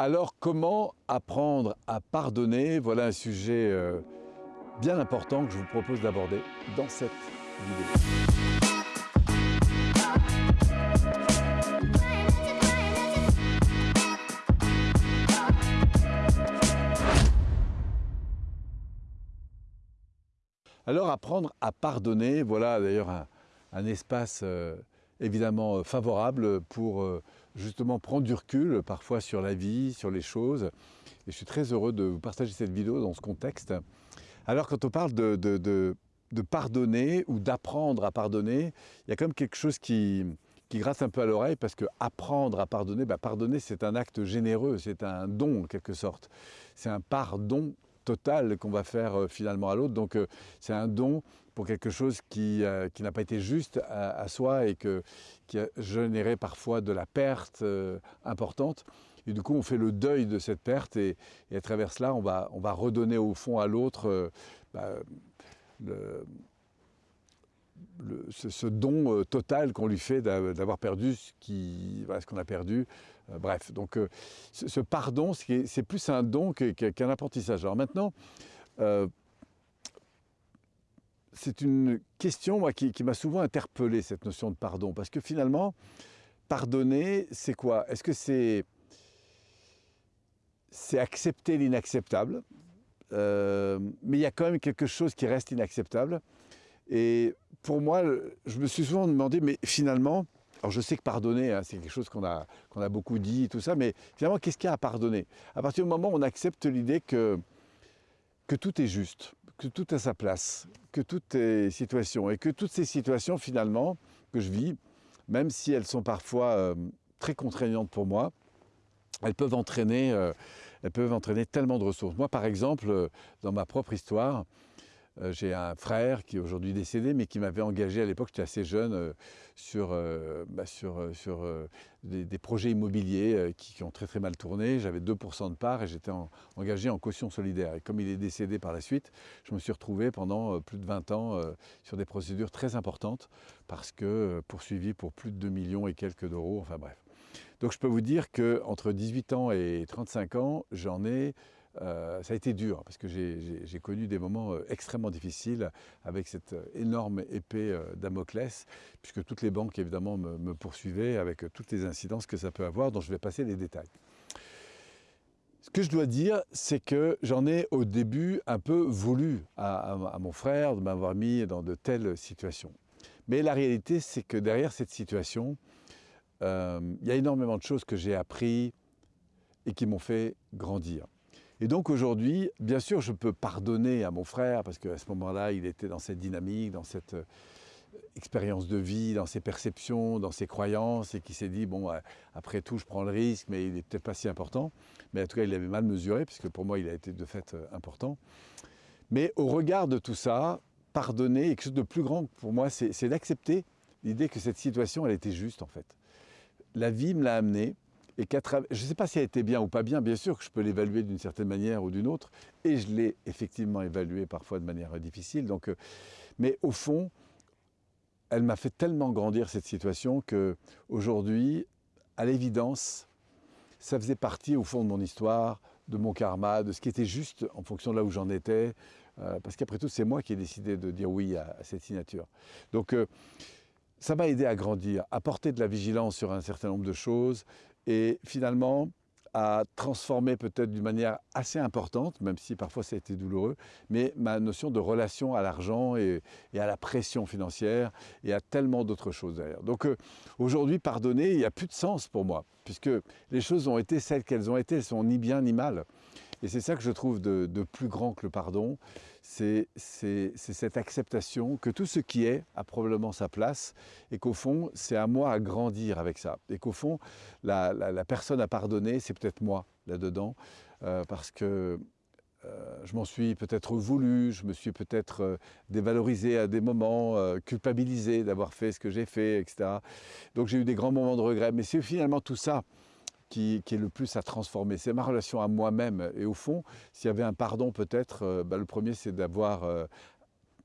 Alors comment apprendre à pardonner? Voilà un sujet euh, bien important que je vous propose d'aborder dans cette vidéo. Alors apprendre à pardonner, voilà d'ailleurs un, espace euh, évidemment euh, favorable pour justement prendre du recul parfois sur la vie, sur les choses. Et je suis très heureux de vous partager cette vidéo dans ce contexte. Alors quand on parle de, pardonner ou d'apprendre à pardonner, il y a quand même quelque chose qui, qui gratte un peu à l'oreille parce que apprendre à pardonner, bah, pardonner c'est un acte généreux, c'est un don en quelque sorte. C'est un pardon total qu'on va faire euh, finalement à l'autre. Donc euh, c'est un don pour quelque chose qui, euh, qui n'a pas été juste à, soi et qui a généré parfois de la perte importante. Et du coup, on fait le deuil de cette perte et, à travers cela, on va, on va redonner au fond à l'autre bah, ce, don euh, total qu'on lui fait d'avoir perdu ce qu'on a perdu. Euh, bref, donc euh, ce, pardon, c'est plus un don qu'un apprentissage. Alors maintenant, c'est une question moi, qui, m'a souvent interpellé, cette notion de pardon, parce que finalement, pardonner, c'est quoi? Est-ce que c'est c'est accepter l'inacceptable, mais il y a quand même quelque chose qui reste inacceptable. Et pour moi, je me suis souvent demandé, mais finalement, alors je sais que pardonner, hein, c'est quelque chose qu'on a, qu'on a beaucoup dit, tout ça, mais finalement, qu'est-ce qu'il y a à pardonner? À partir du moment où on accepte l'idée que, que tout est juste, que tout a sa place, que tout est situation, et que toutes ces situations, finalement, que je vis, même si elles sont parfois euh, très contraignantes pour moi, elles peuvent entraîner, euh, elles peuvent entraîner tellement de ressources. Moi, par exemple, euh, dans ma propre histoire, euh, j'ai un frère qui est aujourd'hui décédé, mais qui m'avait engagé à l'époque, j'étais assez jeune, euh, sur, euh, bah, sur, sur des, projets immobiliers qui, ont très très mal tourné. J'avais 2% de part et j'étais engagé en caution solidaire. Et comme il est décédé par la suite, je me suis retrouvé pendant plus de 20 ans sur des procédures très importantes parce que poursuivi pour plus de 2 millions et quelques d'euros, enfin bref. Donc je peux vous dire qu'entre 18 ans et 35 ans, j'en ai euh, ça a été dur parce que j'ai connu des moments euh, extrêmement difficiles avec cette euh, énorme épée Damoclès, puisque toutes les banques évidemment me, poursuivaient avec toutes les incidences que ça peut avoir, dont je vais passer les détails. Ce que je dois dire, c'est que j'en ai au début un peu voulu à, mon frère de m'avoir mis dans de telles situations. Mais la réalité, c'est que derrière cette situation, il y a énormément de choses que j'ai appris et qui m'ont fait grandir. Et donc aujourd'hui, bien sûr, je peux pardonner à mon frère parce qu'à ce moment-là, il était dans cette dynamique, dans cette euh, expérience de vie, dans ses perceptions, dans ses croyances et qui s'est dit, bon, euh, après tout, je prends le risque, mais il n'est peut-être pas si important. Mais en tout cas, il avait mal mesuré, puisque pour moi, il a été de fait euh, important. Mais au regard de tout ça, pardonner, quelque chose de plus grand pour moi, c'est d'accepter l'idée que cette situation, elle était juste en fait. La vie me l'a amené, je ne sais pas si elle était bien ou pas bien, bien sûr que je peux l'évaluer d'une certaine manière ou d'une autre, et je l'ai effectivement évaluée parfois de manière difficile. Donc, euh, mais au fond, elle m'a fait tellement grandir cette situation que aujourd'hui, à l'évidence, ça faisait partie au fond de mon histoire, de mon karma, de ce qui était juste en fonction de là où j'en étais, euh, parce qu'après tout, c'est moi qui ai décidé de dire oui à, cette signature. Donc, euh, ça m'a aidé à grandir, à porter de la vigilance sur un certain nombre de choses, et finalement à transformer peut-être d'une manière assez importante, même si parfois ça a été douloureux, mais ma notion de relation à l'argent et, à la pression financière et à tellement d'autres choses derrière. Donc euh, aujourd'hui, pardonner, il n'y a plus de sens pour moi, puisque les choses ont été celles qu'elles ont été, elles sont ni bien ni mal. Et c'est ça que je trouve de, plus grand que le pardon, c'est cette acceptation que tout ce qui est a probablement sa place et qu'au fond, c'est à moi à grandir avec ça. Et qu'au fond, la, personne à pardonner, c'est peut-être moi là-dedans, euh, parce que euh, je m'en suis peut-être voulu, je me suis peut-être euh, dévalorisé à des moments, culpabilisé d'avoir fait ce que j'ai fait, etc. Donc j'ai eu des grands moments de regret. Mais c'est finalement tout ça qui, est le plus à transformer. C'est ma relation à moi-même. Et au fond, s'il y avait un pardon peut-être, euh, bah, le premier c'est d'avoir euh,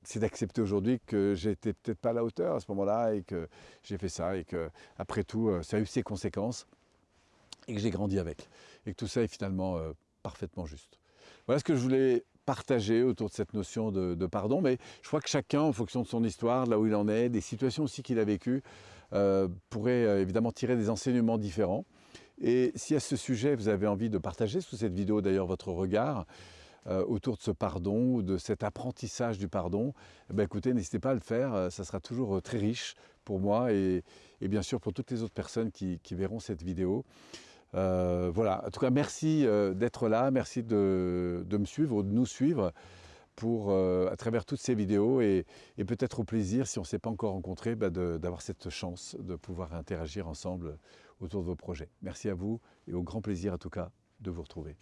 c'est d'accepter aujourd'hui que j'étais peut-être pas à la hauteur à ce moment-là et que j'ai fait ça et que après tout euh, ça a eu ses conséquences. et que j'ai grandi avec. Et que tout ça est finalement parfaitement juste. Voilà ce que je voulais partager autour de cette notion de, pardon, mais je crois que chacun, en fonction de son histoire, là où il en est, des situations aussi qu'il a vécues, pourrait évidemment tirer des enseignements différents. Et si à ce sujet, vous avez envie de partager sous cette vidéo d'ailleurs votre regard, autour de ce pardon ou de cet apprentissage du pardon, eh ben, écoutez, n'hésitez pas à le faire, ça sera toujours très riche pour moi et, bien sûr pour toutes les autres personnes qui verront cette vidéo. Euh, voilà, en tout cas, merci euh, d'être là, merci de, me suivre ou de nous suivre pour, euh, à travers toutes ces vidéos et, peut-être au plaisir, si on ne s'est pas encore rencontré, bah, d'avoir cette chance de pouvoir interagir ensemble autour de vos projets. Merci à vous et au grand plaisir en tout cas de vous retrouver.